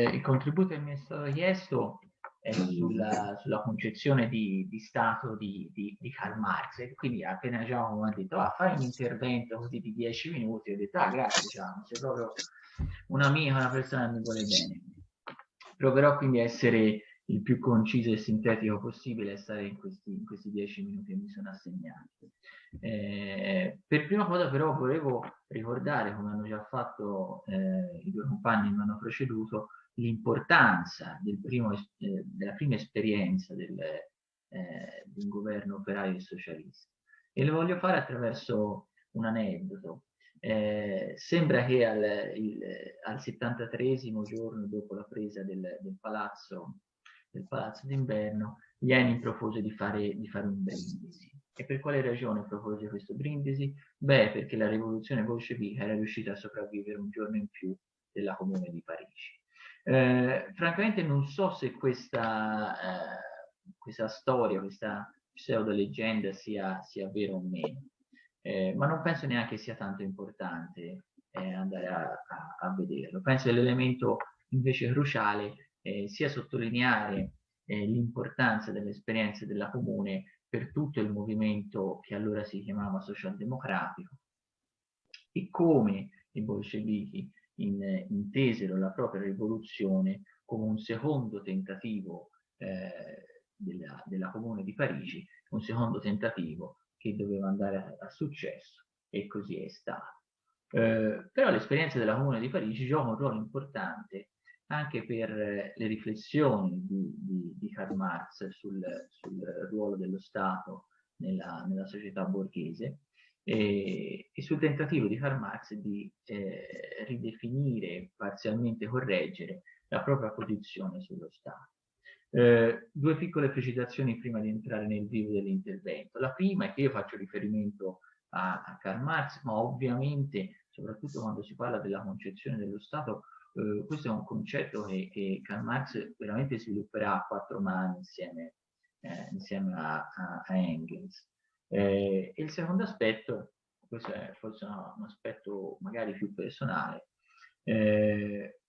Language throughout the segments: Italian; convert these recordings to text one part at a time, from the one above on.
il, contributo che mi è stato chiesto è sulla, sulla concezione di, di Stato di, di, di, Karl Marx. E quindi appena Giacomo ha detto, ah, fai un intervento così di dieci minuti, ho detto, ah, grazie Giacomo, sei proprio un amico, una persona che mi vuole bene. Proverò quindi a essere il più conciso e sintetico possibile e stare in questi, in questi dieci minuti che mi sono assegnati. Eh, per prima cosa però volevo ricordare, come hanno già fatto eh, i due compagni che mi hanno preceduto, l'importanza del eh, della prima esperienza del, eh, di un governo operaio e socialista. E lo voglio fare attraverso un aneddoto. Eh, sembra che al, il, al 73 giorno dopo la presa del, del palazzo del palazzo d'inverno, Lenin propose di fare, di fare un brindisi. E per quale ragione propose questo brindisi? Beh, perché la rivoluzione bolscevica era riuscita a sopravvivere un giorno in più della Comune di Parigi. Eh, francamente non so se questa, eh, questa storia, questa pseudo-leggenda sia, sia vera o meno, eh, ma non penso neanche sia tanto importante eh, andare a, a, a, vederlo. Penso che l'elemento invece cruciale eh, sia sottolineare l'importanza dell'esperienza della Comune per tutto il movimento che allora si chiamava socialdemocratico e come i bolscevichi in, intesero la propria rivoluzione come un secondo tentativo eh, della, della, Comune di Parigi, un secondo tentativo che doveva andare a, a successo e così è stato. Eh, però l'esperienza della Comune di Parigi gioca un ruolo importante anche per le riflessioni di, di, di Karl Marx sul, sul, ruolo dello Stato nella, nella società borghese e, e, sul tentativo di Karl Marx di eh, ridefinire, parzialmente correggere la propria posizione sullo Stato. Eh, due piccole precisazioni prima di entrare nel vivo dell'intervento. La prima è che io faccio riferimento a, a Karl Marx, ma ovviamente, soprattutto quando si parla della concezione dello Stato, eh, questo è un concetto che, che, Karl Marx veramente svilupperà a quattro mani insieme, eh, insieme a, a, a Engels. Eh, il secondo aspetto, questo è forse un aspetto magari più personale, eh,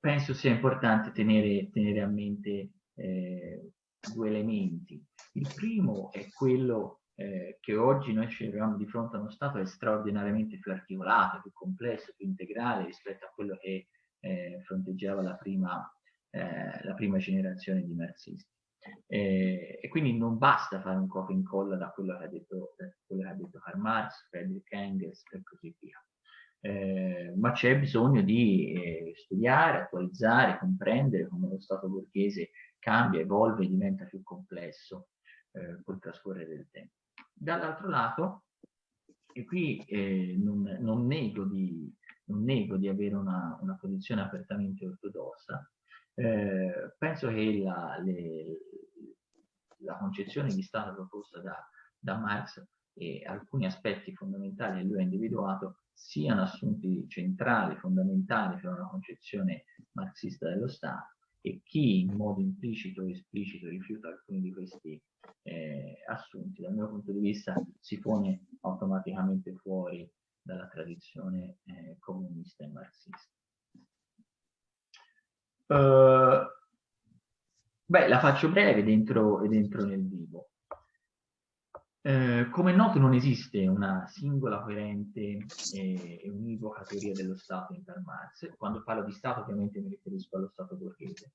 penso sia importante tenere, tenere a mente eh, due elementi. Il primo è quello eh, che oggi noi ci troviamo di fronte a uno Stato straordinariamente più articolato, più complesso, più integrale rispetto a quello che eh, fronteggiava la prima, eh, la prima, generazione di marxisti. Eh, e quindi non basta fare un copia e incolla da quello che ha detto, quello che ha detto Karl Marx, Friedrich Engels e così via. Eh, ma c'è bisogno di eh, studiare, attualizzare, comprendere come lo Stato borghese cambia, evolve e diventa più complesso eh, col trascorrere del tempo. Dall'altro lato, e qui eh, non, non, nego di, non nego di avere una, una posizione apertamente ortodossa, eh, penso che la, le, la, concezione di Stato proposta da, da, Marx e alcuni aspetti fondamentali che lui ha individuato siano assunti centrali, fondamentali per una concezione marxista dello Stato e chi in modo implicito o esplicito rifiuta alcuni di questi eh, assunti, dal mio punto di vista si pone automaticamente fuori dalla tradizione eh, comunista e marxista. Uh, beh, la faccio breve dentro, dentro nel vivo. Eh, come è noto non esiste una singola coerente e univoca teoria dello Stato in Karl Marx. Quando parlo di Stato ovviamente mi riferisco allo Stato borghese.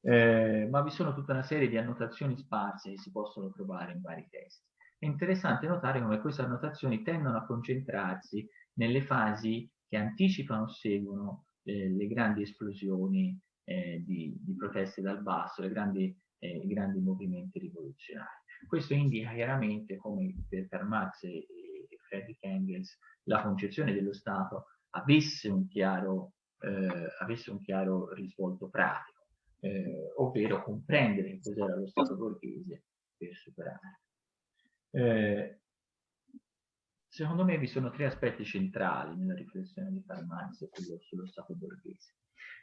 Eh, ma vi sono tutta una serie di annotazioni sparse che si possono trovare in vari testi. È interessante notare come queste annotazioni tendono a concentrarsi nelle fasi che anticipano o seguono eh, le grandi esplosioni eh, di, di, proteste dal basso, le grandi, eh, i grandi movimenti rivoluzionari. Questo indica chiaramente come per Karl Marx e, e Friedrich Engels la concezione dello Stato avesse un chiaro, eh, avesse un chiaro risvolto pratico, eh, ovvero comprendere cos'era lo Stato borghese per superare. Eh, secondo me vi sono tre aspetti centrali nella riflessione di Karl Marx sullo, sullo Stato borghese.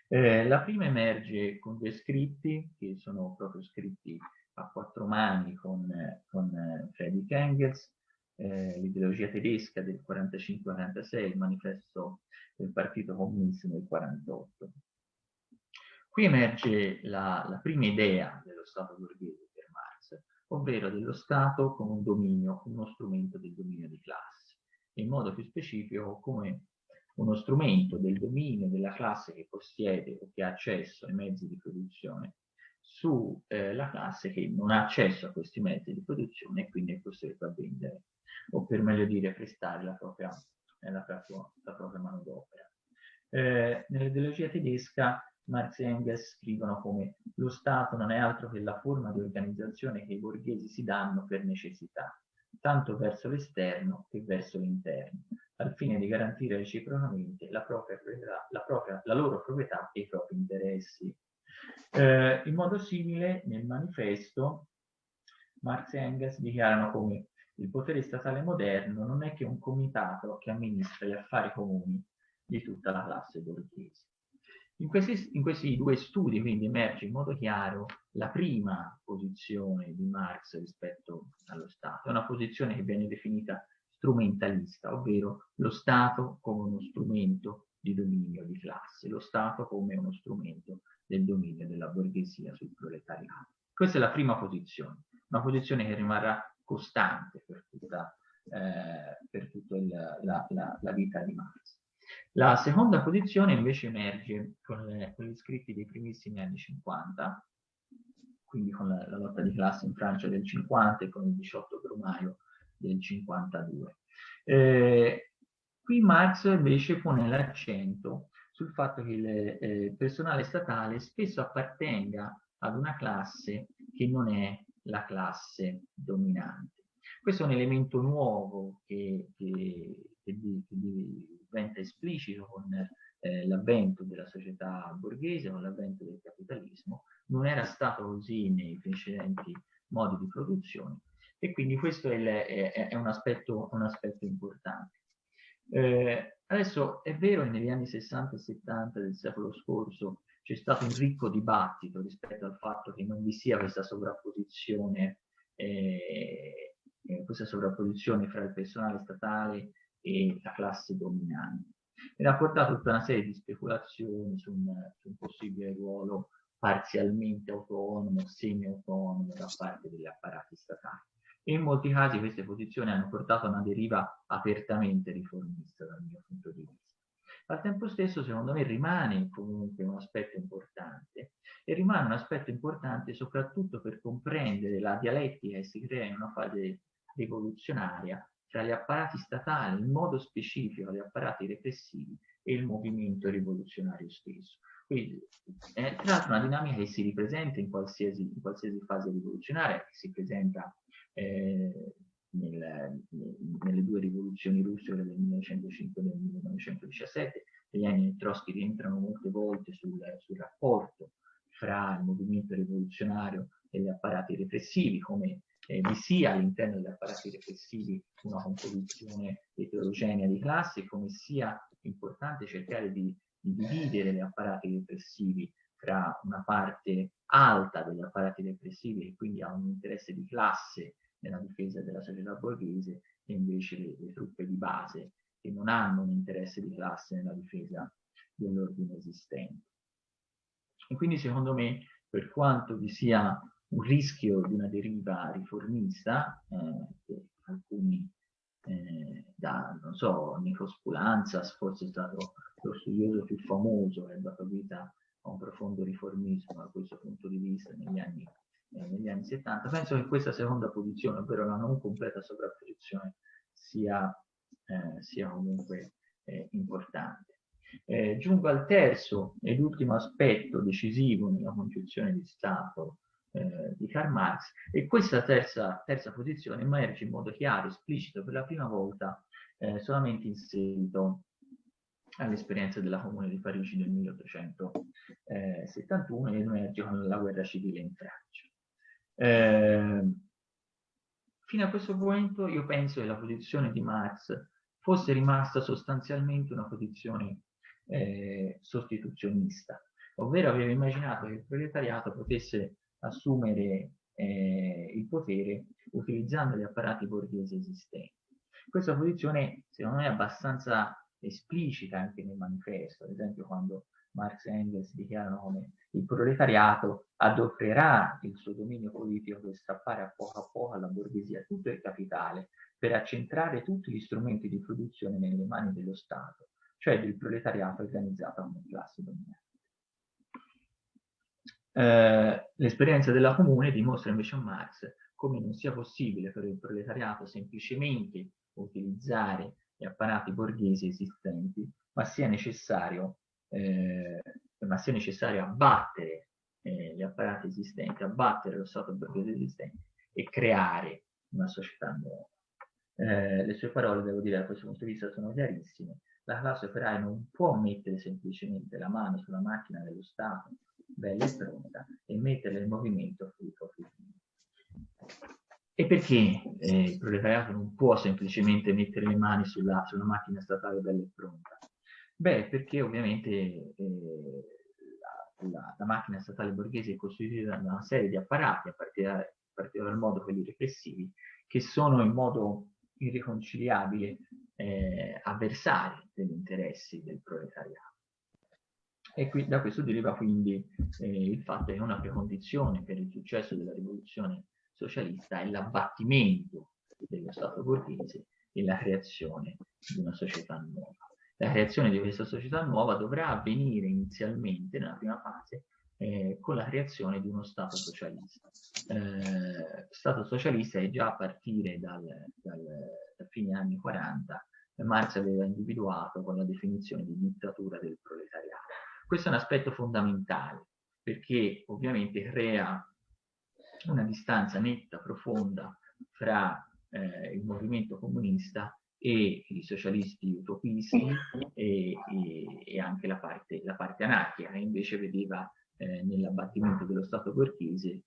Eh, la prima emerge con due scritti, che sono proprio scritti a quattro mani con, con eh, Friedrich Engels, eh, l'ideologia tedesca del 45-46, il manifesto del Partito Comunista del 48. Qui emerge la, la prima idea dello Stato borghese per Marx, ovvero dello Stato come un dominio, uno strumento del dominio di classe, in modo più specifico come uno strumento del dominio della classe che possiede o che ha accesso ai mezzi di produzione sulla eh, classe che non ha accesso a questi mezzi di produzione e quindi è costretto a vendere, o per meglio dire prestare la propria, eh, la propria, la propria manodopera. Eh, nell'ideologia tedesca Marx e Engels scrivono come lo Stato non è altro che la forma di organizzazione che i borghesi si danno per necessità, tanto verso l'esterno che verso l'interno, al fine di garantire reciprocamente la, propria, la, propria, la loro proprietà e i propri interessi. Eh, in modo simile, nel manifesto, Marx e Engels dichiarano come il potere statale moderno non è che un comitato che amministra gli affari comuni di tutta la classe borghese. In questi, in questi, due studi quindi emerge in modo chiaro la prima posizione di Marx rispetto allo Stato, una posizione che viene definita strumentalista, ovvero lo Stato come uno strumento di dominio di classe, lo Stato come uno strumento del dominio della borghesia sul proletariato. Questa è la prima posizione, una posizione che rimarrà costante per tutta, eh, per tutta il, la, la, la vita di Marx. La seconda posizione invece emerge con, le, con gli scritti dei primissimi anni 50, quindi con la, la, lotta di classe in Francia del 50 e con il 18 Brumaio del 52. Eh, qui Marx invece pone l'accento sul fatto che il eh, personale statale spesso appartenga ad una classe che non è la classe dominante. Questo è un elemento nuovo che, che, che, che diventa esplicito con eh, l'avvento della società borghese, con l'avvento del capitalismo, non era stato così nei precedenti modi di produzione e quindi questo è, il, è, è un, aspetto, un, aspetto, importante. Eh, adesso è vero che negli anni 60 e 70 del secolo scorso c'è stato un ricco dibattito rispetto al fatto che non vi sia questa sovrapposizione eh, eh, questa sovrapposizione fra il personale statale e la classe dominante. Ed ha portato tutta una serie di speculazioni su un, su un possibile ruolo parzialmente autonomo, semi-autonomo da parte degli apparati statali. E in molti casi queste posizioni hanno portato a una deriva apertamente riformista dal mio punto di vista. Al tempo stesso, secondo me, rimane comunque un aspetto importante e rimane un aspetto importante soprattutto per comprendere la dialettica che si crea in una fase rivoluzionaria tra gli apparati statali, in modo specifico gli apparati repressivi e il movimento rivoluzionario stesso. Quindi è tra l'altro una dinamica che si ripresenta in qualsiasi, in qualsiasi fase rivoluzionaria, che si presenta eh, nel, nelle due rivoluzioni russe, del 1905 e del 1917, negli anni Trotsky rientrano molte volte sul, sul rapporto fra il movimento rivoluzionario e gli apparati repressivi, come eh, vi sia all'interno degli apparati repressivi una composizione eterogenea di classe, come sia importante cercare di, di dividere gli apparati repressivi tra una parte alta degli apparati repressivi che quindi ha un interesse di classe nella difesa della società borghese e invece le, le truppe di base che non hanno un interesse di classe nella difesa dell'ordine esistente. E quindi secondo me, per quanto vi sia un rischio di una deriva riformista, eh, che alcuni eh, da, non so, Nikos Poulanzas forse è stato lo studioso più famoso che ha dato vita a un profondo riformismo da questo punto di vista negli anni, eh, negli anni 70. Penso che questa seconda posizione, ovvero la non completa sovrapposizione, sia, eh, sia comunque eh, importante. Eh, giungo al terzo ed ultimo aspetto decisivo nella concezione di Stato eh, di Karl Marx e questa terza, terza, posizione emerge in modo chiaro, esplicito per la prima volta eh, solamente in seguito all'esperienza della Comune di Parigi del 1871 e emerge con la guerra civile in Francia. Eh, fino a questo momento io penso che la posizione di Marx fosse rimasta sostanzialmente una posizione eh, sostituzionista, ovvero aveva immaginato che il proletariato potesse assumere eh, il potere utilizzando gli apparati borghesi esistenti. Questa posizione, secondo me, è abbastanza esplicita anche nel manifesto, ad esempio quando Marx e Engels dichiarano come il proletariato adopererà il suo dominio politico per strappare a poco a poco alla borghesia tutto il capitale per accentrare tutti gli strumenti di produzione nelle mani dello Stato, cioè del proletariato organizzato come classe dominante. Eh, l'esperienza della comune dimostra invece a Marx come non sia possibile per il proletariato semplicemente utilizzare gli apparati borghesi esistenti, ma sia necessario, eh, ma sia necessario abbattere eh, gli apparati esistenti, abbattere lo Stato borghese esistente e creare una società nuova. Eh, le sue parole, devo dire, da questo punto di vista sono chiarissime. La classe operaia non può mettere semplicemente la mano sulla macchina dello Stato, bella e pronta, e metterla in movimento frutto E perché eh, il proletariato non può semplicemente mettere le mani sulla, sulla macchina statale bella e pronta? Beh, perché ovviamente eh, la, la, macchina statale borghese è costituita da una serie di apparati, a partire, a partire dal modo quelli repressivi, che sono in modo irriconciliabile eh, avversari degli interessi del proletariato. E qui, da questo deriva quindi eh, il fatto che una precondizione per il successo della rivoluzione socialista è l'abbattimento dello Stato borghese e la creazione di una società nuova. La creazione di questa società nuova dovrà avvenire inizialmente, nella prima fase, eh, con la creazione di uno Stato socialista. Eh, Stato socialista è già a partire dal, dal, da fine anni 40 Marx aveva individuato con la definizione di dittatura del proletariato. Questo è un aspetto fondamentale perché ovviamente crea una distanza netta, profonda fra eh, il movimento comunista e i socialisti utopisti e, e, e anche la parte, la parte, anarchica, che invece vedeva eh, nell'abbattimento dello Stato borghese,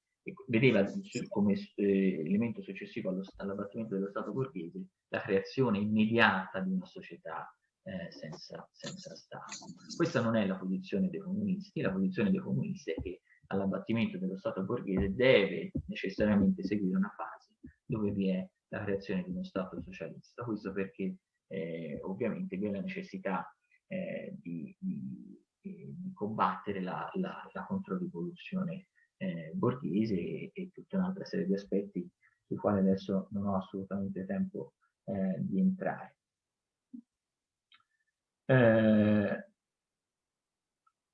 vedeva come eh, elemento successivo all'abbattimento dello Stato borghese la creazione immediata di una società eh, senza, senza Stato. Questa non è la posizione dei comunisti, la posizione dei comunisti è che all'abbattimento dello Stato borghese deve necessariamente seguire una fase dove vi è la creazione di uno Stato socialista. Questo perché eh, ovviamente vi è la necessità eh, di, di, di, combattere la, la, la controrivoluzione eh, borghese e, e, tutta un'altra serie di aspetti sui quali adesso non ho assolutamente tempo eh, di entrare. Eh,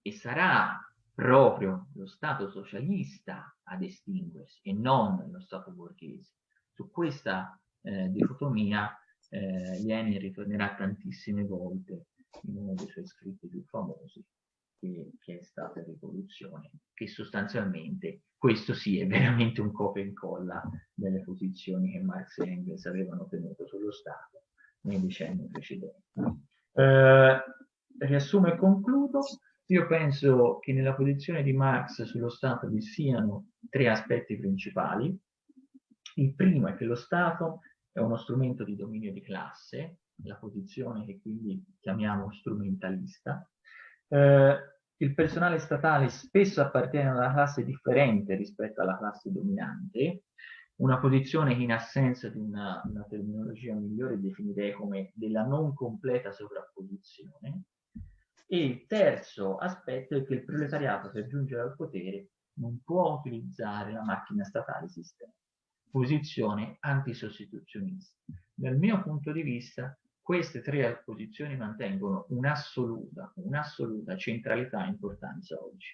e sarà proprio lo Stato socialista ad estinguersi e non lo Stato borghese. Su questa eh, dicotomia eh, Lenin ritornerà tantissime volte in uno dei suoi scritti più famosi, che, che, è stata Rivoluzione, che sostanzialmente questo sì è veramente un copia e incolla delle posizioni che Marx e Engels avevano tenuto sullo Stato nei decenni precedenti. Eh, riassumo e concludo. Io penso che nella posizione di Marx sullo Stato vi siano tre aspetti principali. Il primo è che lo Stato è uno strumento di dominio di classe, la posizione che quindi chiamiamo strumentalista. Eh, il personale statale spesso appartiene a una classe differente rispetto alla classe dominante, una posizione che in assenza di una, una terminologia migliore definirei come della non completa sovrapposizione, e il terzo aspetto è che il proletariato per giungere al potere non può utilizzare la macchina statale esistente. Posizione antisostituzionista. Dal mio punto di vista, queste tre posizioni mantengono un'assoluta, un'assoluta centralità e importanza oggi.